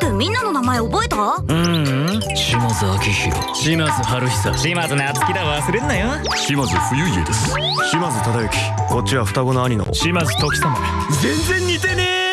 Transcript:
くみんなの名前覚えた？うん。島津明宏島津春久。島津夏樹だ忘れんなよ。島津冬家です。島津忠之。こっちは双子の兄の。島津時様。全然似てねえ。